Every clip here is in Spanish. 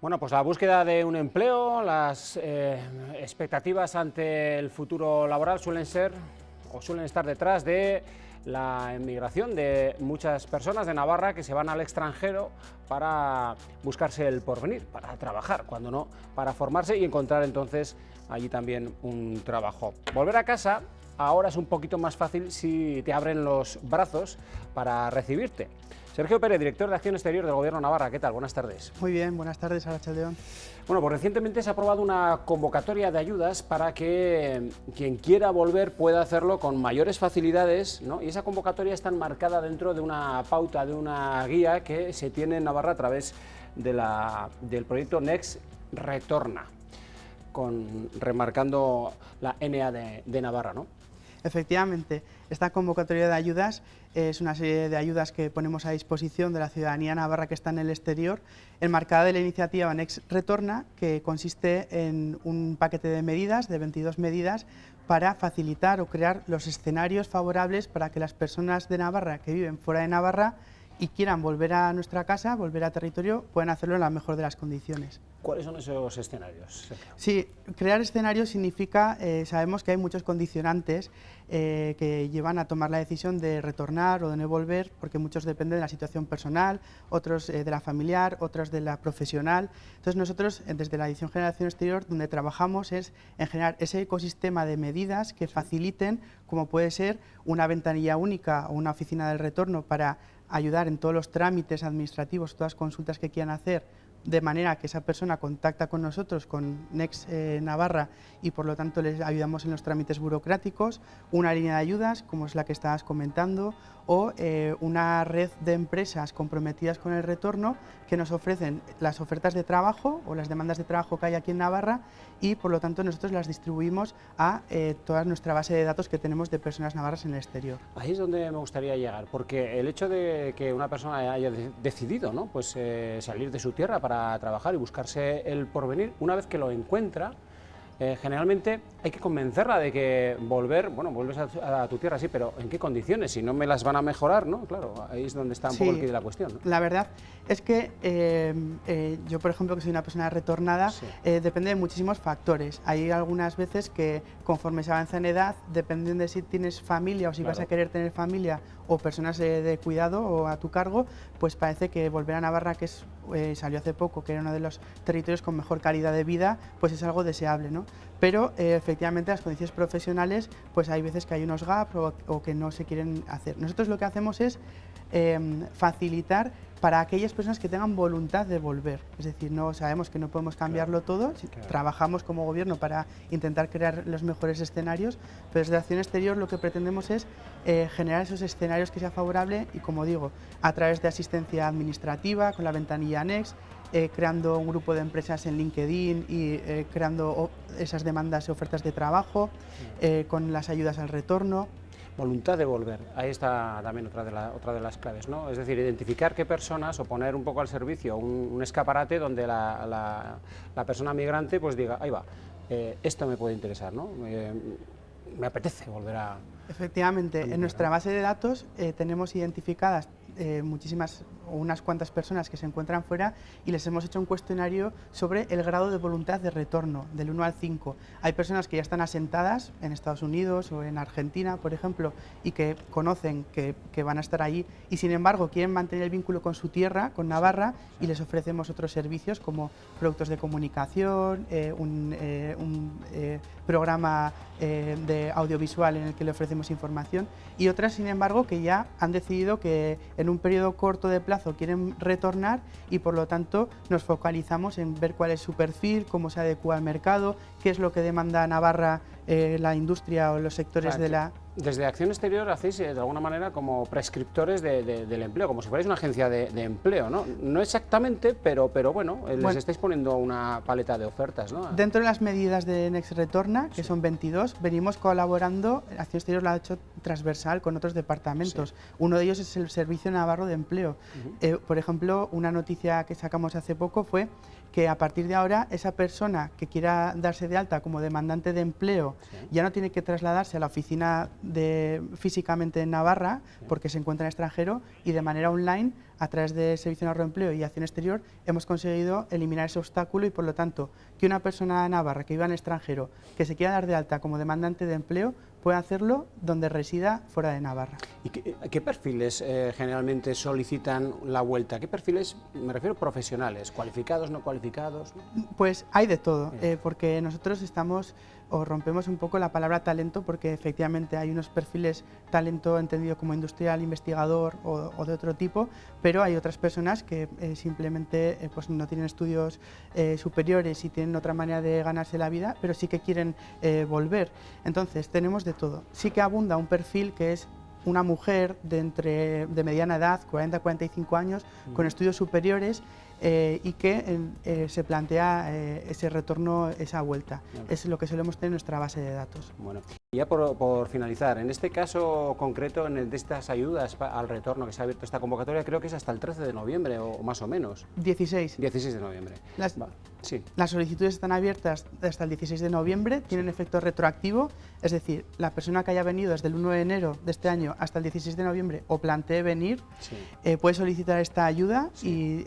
Bueno, pues la búsqueda de un empleo, las eh, expectativas ante el futuro laboral suelen ser o suelen estar detrás de la emigración de muchas personas de Navarra que se van al extranjero para buscarse el porvenir, para trabajar, cuando no, para formarse y encontrar entonces allí también un trabajo. Volver a casa ahora es un poquito más fácil si te abren los brazos para recibirte. Sergio Pérez, director de Acción Exterior del Gobierno de Navarra, ¿qué tal? Buenas tardes. Muy bien, buenas tardes, Aracha León. Bueno, pues recientemente se ha aprobado una convocatoria de ayudas para que quien quiera volver pueda hacerlo con mayores facilidades, ¿no? Y esa convocatoria está enmarcada dentro de una pauta, de una guía que se tiene en Navarra a través de la, del proyecto Next Retorna, con, remarcando la NA de, de Navarra, ¿no? Efectivamente, esta convocatoria de ayudas es una serie de ayudas que ponemos a disposición de la ciudadanía navarra que está en el exterior, enmarcada de la iniciativa Next Retorna, que consiste en un paquete de medidas, de 22 medidas, para facilitar o crear los escenarios favorables para que las personas de Navarra que viven fuera de Navarra y quieran volver a nuestra casa, volver a territorio, pueden hacerlo en la mejor de las condiciones. ¿Cuáles son esos escenarios? Sí, crear escenarios significa, eh, sabemos que hay muchos condicionantes eh, que llevan a tomar la decisión de retornar o de no volver, porque muchos dependen de la situación personal, otros eh, de la familiar, otros de la profesional. Entonces nosotros, desde la Edición Generación Exterior, donde trabajamos es en generar ese ecosistema de medidas que faciliten, como puede ser una ventanilla única o una oficina del retorno para ayudar en todos los trámites administrativos, todas las consultas que quieran hacer, de manera que esa persona contacta con nosotros, con Next eh, Navarra, y por lo tanto les ayudamos en los trámites burocráticos, una línea de ayudas, como es la que estabas comentando, o eh, una red de empresas comprometidas con el retorno que nos ofrecen las ofertas de trabajo o las demandas de trabajo que hay aquí en Navarra y por lo tanto nosotros las distribuimos a eh, toda nuestra base de datos que tenemos de personas navarras en el exterior. Ahí es donde me gustaría llegar, porque el hecho de que una persona haya decidido ¿no? pues, salir de su tierra para trabajar y buscarse el porvenir, una vez que lo encuentra, eh, generalmente hay que convencerla de que volver, bueno, vuelves a, tu tierra, sí, pero ¿en qué condiciones? Si no me las van a mejorar, ¿no? Claro, ahí es donde está un poco el quid de la cuestión. La verdad es que eh, eh, yo, por ejemplo, que soy una persona retornada, depende de muchísimos factores. Hay algunas veces que conforme se avanza en edad, dependiendo de si tienes familia o si vas a querer tener familia o personas de cuidado o a tu cargo, pues parece que volver a Navarra, que es, salió hace poco, que era uno de los territorios con mejor calidad de vida, pues es algo deseable, ¿no? Pero eh, efectivamente las condiciones profesionales, pues hay veces que hay unos gaps o, que no se quieren hacer. Nosotros lo que hacemos es em, facilitar para aquellas personas que tengan voluntad de volver. Es decir, no sabemos que no podemos cambiarlo todo, trabajamos como gobierno para intentar crear los mejores escenarios, pero desde Acción Exterior lo que pretendemos es eh, generar esos escenarios que sea favorable y, como digo, a través de asistencia administrativa, con la ventanilla Next, eh, creando un grupo de empresas en LinkedIn y eh, creando esas demandas y ofertas de trabajo, eh, con las ayudas al retorno. Voluntad de volver, ahí está también otra de, otra de las claves, ¿no? Es decir, identificar qué personas o poner un poco al servicio un, escaparate donde la, la, persona migrante pues diga, ahí va, esto me puede interesar, ¿no? me apetece volver a... Efectivamente, en nuestra base de datos tenemos identificadas muchísimas o unas cuantas personas que se encuentran fuera y les hemos hecho un cuestionario sobre el grado de voluntad de retorno, del 1 al 5. Hay personas que ya están asentadas en Estados Unidos o en Argentina, por ejemplo, y que conocen que, van a estar allí y sin embargo quieren mantener el vínculo con su tierra, con Navarra, y les ofrecemos otros servicios como productos de comunicación, eh, un, eh, programa de audiovisual en el que le ofrecemos información y otras, sin embargo, que ya han decidido que en un periodo corto de plazo quieren retornar y por lo tanto nos focalizamos en ver cuál es su perfil, cómo se adecua al mercado, qué es lo que demanda Navarra eh, la industria o los sectores de la... Desde Acción Exterior hacéis eh, de alguna manera como prescriptores del empleo, como si fuerais una agencia de, empleo, ¿no? No exactamente, pero, pero bueno, eh, les estáis poniendo una paleta de ofertas, ¿no? Dentro de las medidas de Next Retorna, que son 22, venimos colaborando, Acción Exterior lo ha hecho transversal con otros departamentos. Uno de ellos es el Servicio Navarro de Empleo. por ejemplo, una noticia que sacamos hace poco fue que a partir de ahora esa persona que quiera darse de alta como demandante de empleo ya no tiene que trasladarse a la oficina de, físicamente en Navarra porque se encuentra en extranjero y de manera online a través del Servicio de Ahorro Empleo y Acción Exterior, hemos conseguido eliminar ese obstáculo y, por lo tanto, que una persona de Navarra que viva en el extranjero, que se quiera dar de alta como demandante de empleo, puede hacerlo donde resida fuera de Navarra. ¿Y qué, perfiles eh, generalmente solicitan la vuelta? ¿Qué perfiles, me refiero profesionales, cualificados, no cualificados? Pues hay de todo, eh, porque nosotros estamos o rompemos un poco la palabra talento porque efectivamente hay unos perfiles talento entendido como industrial, investigador o, de otro tipo, pero hay otras personas que eh, simplemente pues no tienen estudios superiores y tienen otra manera de ganarse la vida, pero sí que quieren volver. Entonces tenemos todo. Sí que abunda un perfil que es una mujer de, entre, de mediana edad, 40-45 años, con estudios superiores eh, y que eh, se plantea eh, ese retorno, esa vuelta. Es lo que solemos tener en nuestra base de datos. Bueno, ya por, finalizar, en este caso concreto, en el de estas ayudas al retorno que se ha abierto esta convocatoria, creo que es hasta el 13 de noviembre o, más o menos. 16. 16 de noviembre. Las, sí. las solicitudes están abiertas hasta el 16 de noviembre, tienen efecto retroactivo, es decir, la persona que haya venido desde el 1 de enero de este año hasta el 16 de noviembre o plantee venir, puede solicitar esta ayuda y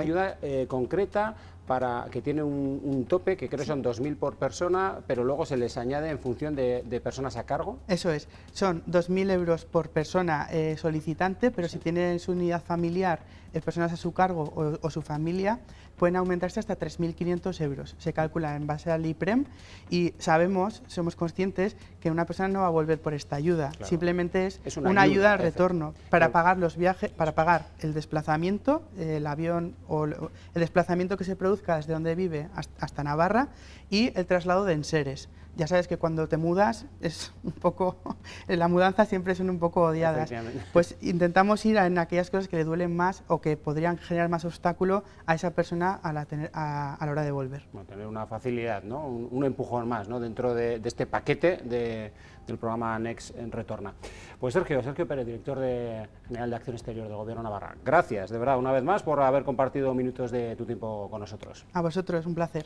ayuda eh, concreta para que tiene un, tope que creo son 2.000 por persona, pero luego se les añade en función de, personas a cargo. Eso es, son 2.000 euros por persona eh, solicitante, pero si tienen su unidad familiar, eh, personas a su cargo o, su familia, pueden aumentarse hasta 3.500 euros. Se calcula en base al IPREM y sabemos, somos conscientes que una persona no va a volver por esta ayuda, simplemente es, una, ayuda, al retorno para pagar los viajes, para pagar el desplazamiento, el avión o el desplazamiento que se produce desde donde vive hasta Navarra y el traslado de enseres. Ya sabes que cuando te mudas es un poco, la mudanza siempre son un poco odiadas. Pues intentamos ir en aquellas cosas que le duelen más o que podrían generar más obstáculo a esa persona a la, a, la hora de volver. tener una facilidad, ¿no? un, empujón más ¿no? dentro de, este paquete del programa Next en Retorna. Pues Sergio, Sergio Pérez, director de, general de Acción Exterior del Gobierno Navarra. Gracias, de verdad, una vez más por haber compartido minutos de tu tiempo con nosotros. A vosotros, un placer.